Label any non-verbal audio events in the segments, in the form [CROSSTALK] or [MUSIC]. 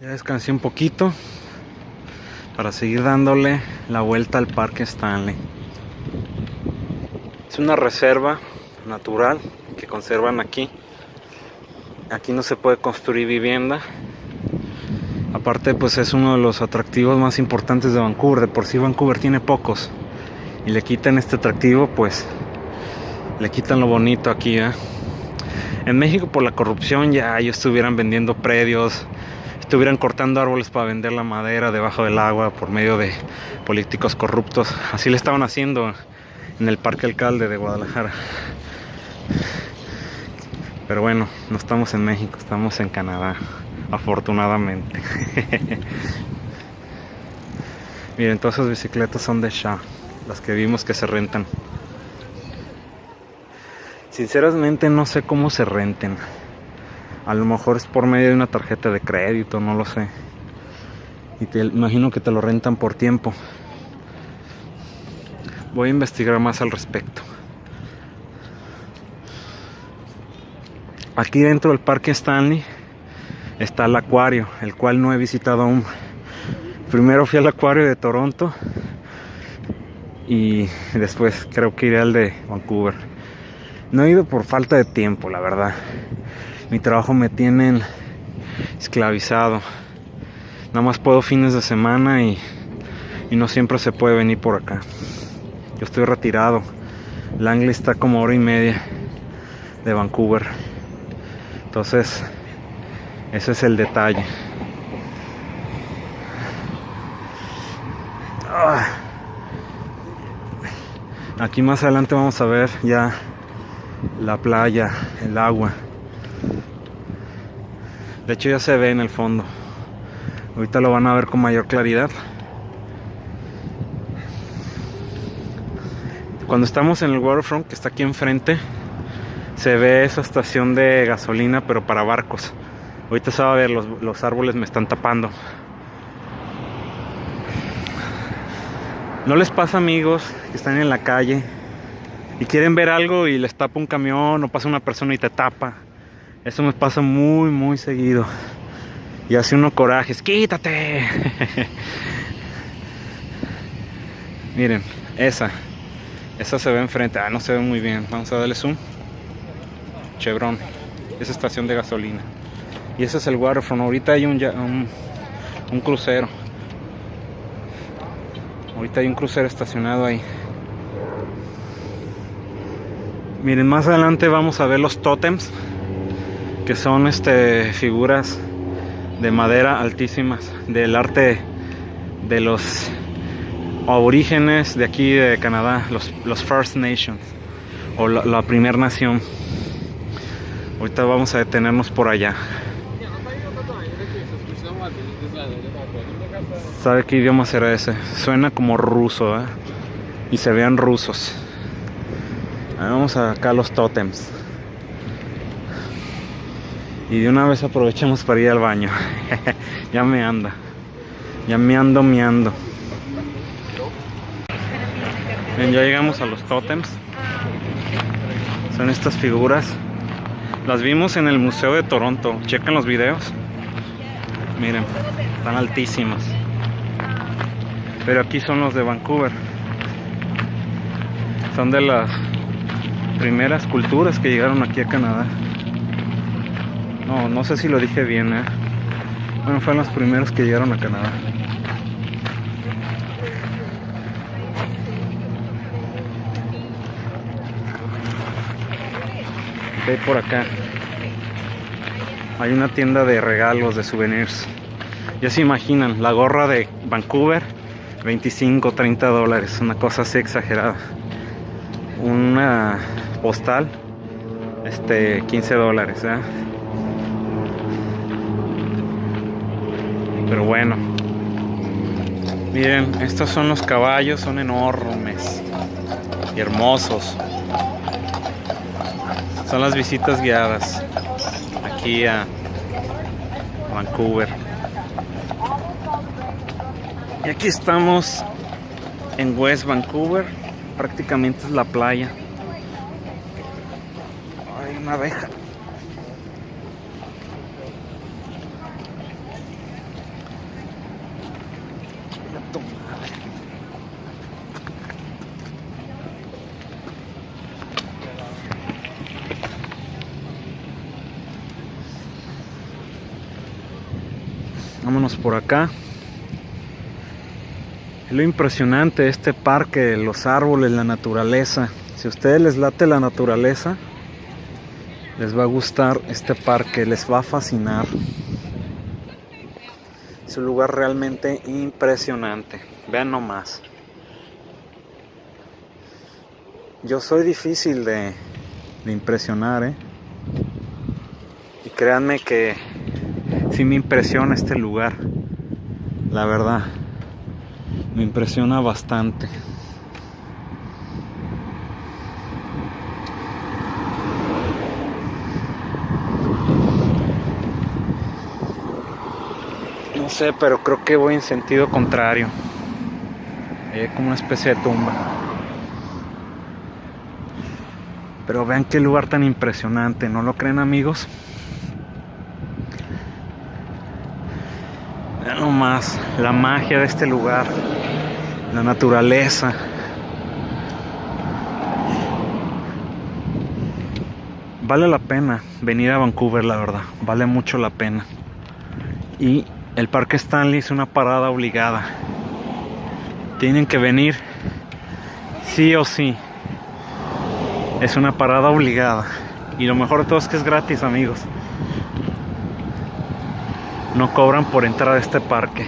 Ya descansé un poquito para seguir dándole la vuelta al Parque Stanley. Es una reserva natural que conservan aquí. Aquí no se puede construir vivienda. Aparte pues es uno de los atractivos más importantes de Vancouver. De por sí Vancouver tiene pocos. Y le quitan este atractivo pues le quitan lo bonito aquí. ¿eh? En México por la corrupción ya ellos estuvieran vendiendo predios, estuvieran cortando árboles para vender la madera debajo del agua por medio de políticos corruptos. Así le estaban haciendo en el Parque Alcalde de Guadalajara. Pero bueno, no estamos en México, estamos en Canadá, afortunadamente. [LAUGHS] Miren, todas esas bicicletas son de Shaw, las que vimos que se rentan. Sinceramente no sé cómo se renten. A lo mejor es por medio de una tarjeta de crédito, no lo sé. Y te imagino que te lo rentan por tiempo. Voy a investigar más al respecto. Aquí dentro del Parque Stanley está el acuario, el cual no he visitado aún. Primero fui al acuario de Toronto y después creo que iré al de Vancouver. No he ido por falta de tiempo, la verdad. Mi trabajo me tiene esclavizado. Nada más puedo fines de semana y, y no siempre se puede venir por acá. Yo estoy retirado. Langley está como hora y media de Vancouver. Entonces, ese es el detalle. Ah. Aquí más adelante vamos a ver ya la playa, el agua. De hecho ya se ve en el fondo. Ahorita lo van a ver con mayor claridad. Cuando estamos en el waterfront, que está aquí enfrente, se ve esa estación de gasolina, pero para barcos. Ahorita se va a ver, los, los árboles me están tapando. ¿No les pasa amigos que están en la calle y quieren ver algo y les tapa un camión o pasa una persona y te tapa? Eso me pasa muy, muy seguido. Y hace uno corajes, quítate. [LAUGHS] Miren, esa. Esa se ve enfrente. Ah, no se ve muy bien. Vamos a darle zoom. Chevron. Esa estación de gasolina. Y ese es el waterfront. Ahorita hay un, un, un crucero. Ahorita hay un crucero estacionado ahí. Miren, más adelante vamos a ver los tótems que son este, figuras de madera altísimas del arte de los aborígenes de aquí de Canadá, los, los First Nations o la, la primer nación. Ahorita vamos a detenernos por allá. ¿Sabe qué idioma será ese? Suena como ruso, ¿eh? Y se vean rusos. Vamos acá a los tótems. Y de una vez aprovechemos para ir al baño. [LAUGHS] ya me anda. Ya me ando, me ando. Bien, ya llegamos a los tótems. Son estas figuras. Las vimos en el Museo de Toronto. Chequen los videos. Miren, están altísimas. Pero aquí son los de Vancouver. Son de las primeras culturas que llegaron aquí a Canadá. No, no sé si lo dije bien, ¿eh? Bueno, fueron los primeros que llegaron a Canadá. hay por acá? Hay una tienda de regalos, de souvenirs. Ya se imaginan, la gorra de Vancouver, 25, 30 dólares, una cosa así exagerada. Una postal, este, 15 dólares, ¿eh? Pero bueno. Miren, estos son los caballos, son enormes y hermosos. Son las visitas guiadas aquí a Vancouver. Y aquí estamos en West Vancouver, prácticamente es la playa. Hay una abeja. Vámonos por acá. Es lo impresionante este parque, los árboles, la naturaleza. Si a ustedes les late la naturaleza, les va a gustar este parque, les va a fascinar. Es un lugar realmente impresionante. Vean nomás. Yo soy difícil de, de impresionar, ¿eh? Y créanme que sí me impresiona este lugar. La verdad. Me impresiona bastante. No sé, pero creo que voy en sentido contrario. Eh, como una especie de tumba. Pero vean qué lugar tan impresionante, ¿no lo creen amigos? Vean nomás la magia de este lugar, la naturaleza. Vale la pena venir a Vancouver, la verdad, vale mucho la pena. Y el Parque Stanley es una parada obligada. Tienen que venir sí o sí. Es una parada obligada. Y lo mejor de todo es que es gratis, amigos. No cobran por entrar a este parque.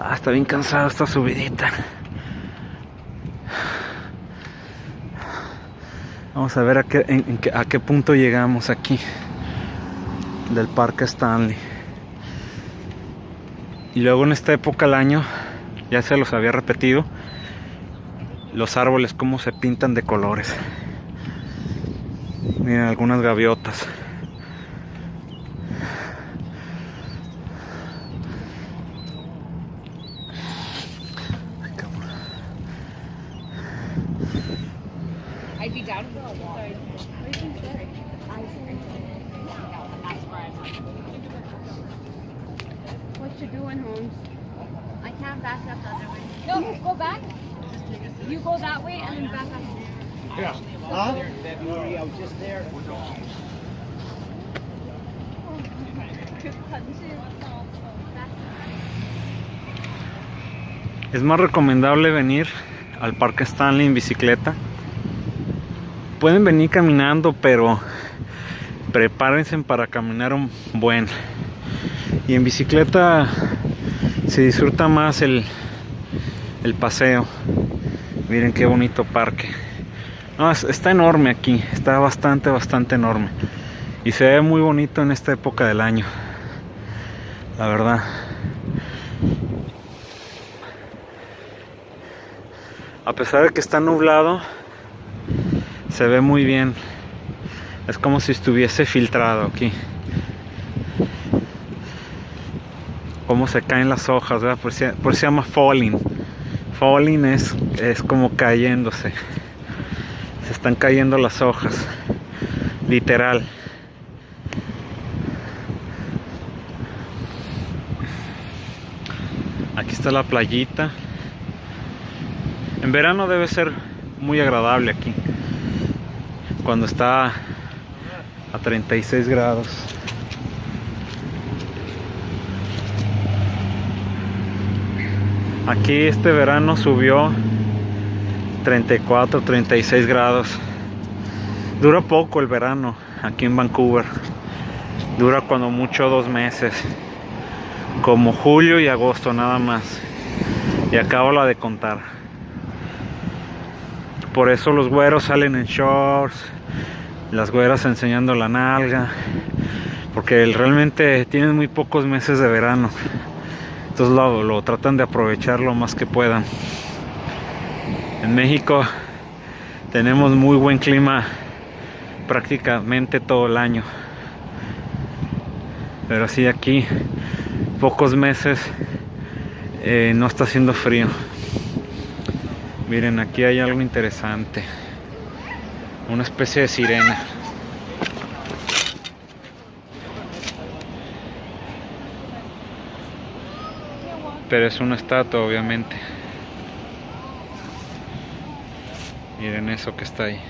Ah, está bien cansado esta subidita. Vamos a ver a qué- a qué punto llegamos aquí del Parque Stanley. Y luego en esta época del año, ya se los había repetido, los árboles cómo se pintan de colores. Miren algunas gaviotas. I'd be down for a walk. What you doing, Holmes? I can't back up the other way. No, go back. You go that way and then back up. Yeah. Huh? It's Es más recomendable venir al Parque Stanley en bicicleta. Pueden venir caminando, pero prepárense para caminar un buen. Y en bicicleta se disfruta más el, el paseo. Miren qué bonito parque. No, es- está enorme aquí, está bastante, bastante enorme. Y se ve muy bonito en esta época del año. La verdad. A pesar de que está nublado, se ve muy bien. Es como si estuviese filtrado aquí. Cómo se caen las hojas, ¿verdad? Por, eso se llama falling. Falling es, es como cayéndose. Se están cayendo las hojas. Literal. Aquí está la playita. En verano debe ser muy agradable aquí. Cuando está a 36 grados. Aquí este verano subió 34, 36 grados. Dura poco el verano aquí en Vancouver. Dura cuando mucho dos meses. Como julio y agosto nada más. Y acabo la de contar. Por eso los güeros salen en shorts, las güeras enseñando la nalga, porque realmente tienen muy pocos meses de verano. Entonces lo, lo tratan de aprovechar lo más que puedan. En México tenemos muy buen clima prácticamente todo el año. Pero sí aquí pocos meses eh, no está haciendo frío. Miren, aquí hay algo interesante. Una especie de sirena. Pero es una estatua, obviamente. Miren eso que está ahí.